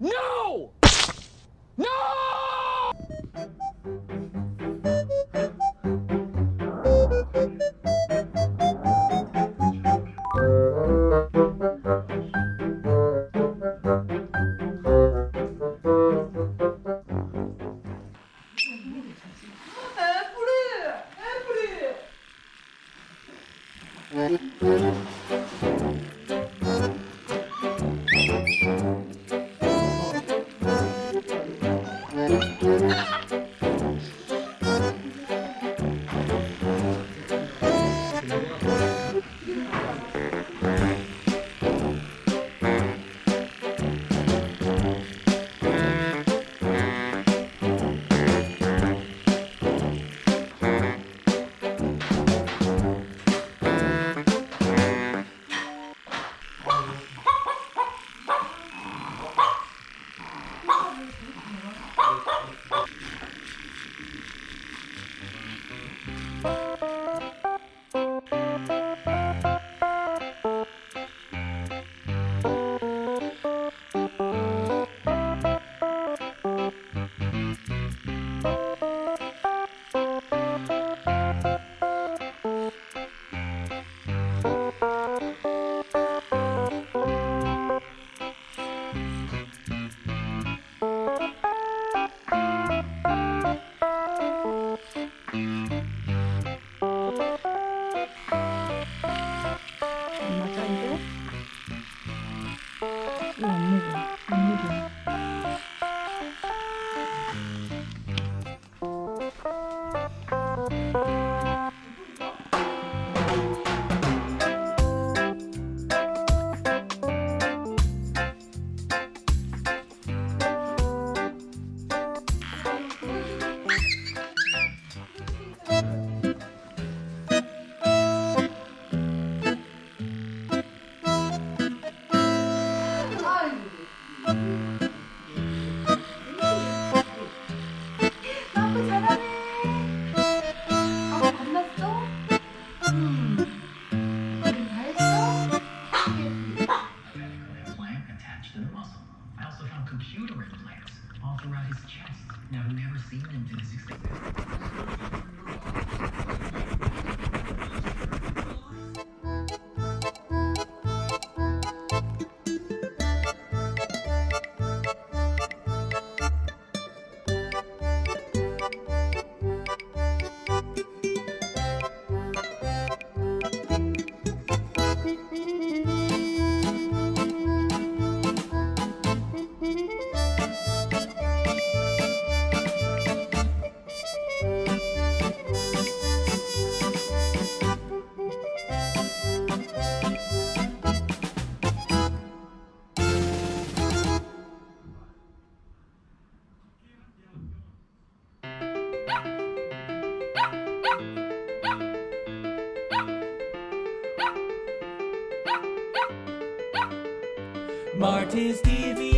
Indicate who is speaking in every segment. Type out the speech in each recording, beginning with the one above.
Speaker 1: No! No! Apple! Apple!
Speaker 2: Marty's TV,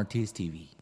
Speaker 2: Marty's TV.